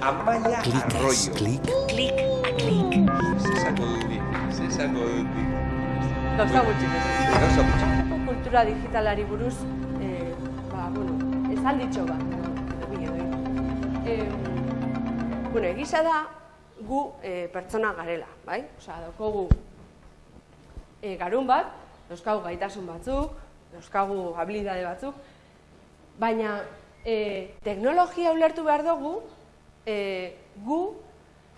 Amaia Arroyo. klik, Klik, klik. Dut nik. Gauza gutxi. Gauza gutxi. Kultura digitalari buruz, eh, ba, bueno, esalditxo bat. edo. Eh, bueno, egisa da, gu eh, pertsona garela, bai? Osea, daukogu eh, garun bat, dauzkagu gaitasun batzuk, dauzkagu habilidade batzuk, baina eh, teknologia ulertu behar dugu, eh, gu,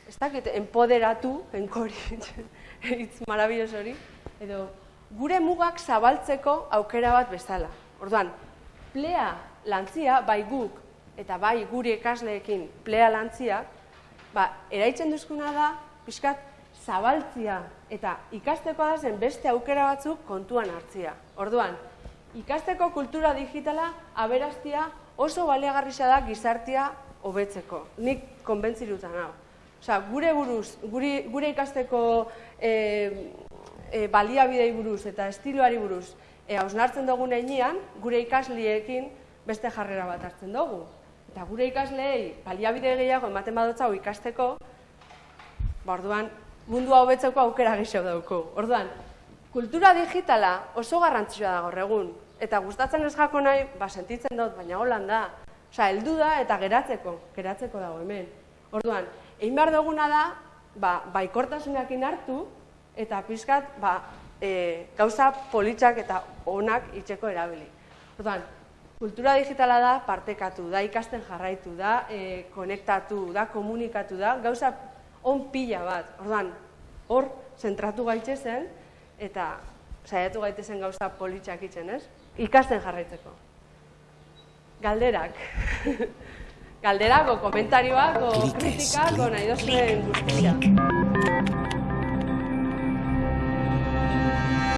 ez dakit, empoderatu, enkori, hitz marabilloso hori, edo gure mugak zabaltzeko aukera bat bezala. Orduan, plea lantzia, bai guk, eta bai gure ikasleekin plea lantzia, ba, eraitzen duzkuna da, pixkat, zabaltzia eta ikasteko da zen beste aukera batzuk kontuan hartzia. Orduan, ikasteko kultura digitala aberastia oso baliagarrisa da gizartia hobetzeko. Nik konbentziruta nau. Osea, gure buruz, gure, gure ikasteko e, e, baliabidei buruz eta estiloari buruz e, hausnartzen dugun heinean, gure ikasliekin beste jarrera bat hartzen dugu. Eta gure ikasleei baliabide gehiago ematen badotzago ikasteko, ba, orduan, mundua hobetzeko aukera gehiago dauko. Orduan, kultura digitala oso garrantzitsua da gaur egun. Eta gustatzen ez jako nahi, ba, sentitzen dut, baina holan da. Osea, heldu da eta geratzeko, geratzeko dago hemen. Orduan, egin behar duguna da, ba, baikortasunakin hartu, eta pizkat, ba, e, gauza politxak eta onak itxeko erabili. Orduan, kultura digitala da partekatu, da ikasten jarraitu, da e, konektatu, da komunikatu, da gauza on pila bat. Orduan, hor zentratu gaitzezen eta saiatu gaitezen gauza politxak itzen, ez? Ikasten jarraitzeko. Galderak. Galderak, o komentarioak, o Klikez, kritikak, o klik, nahi dozuen guztia.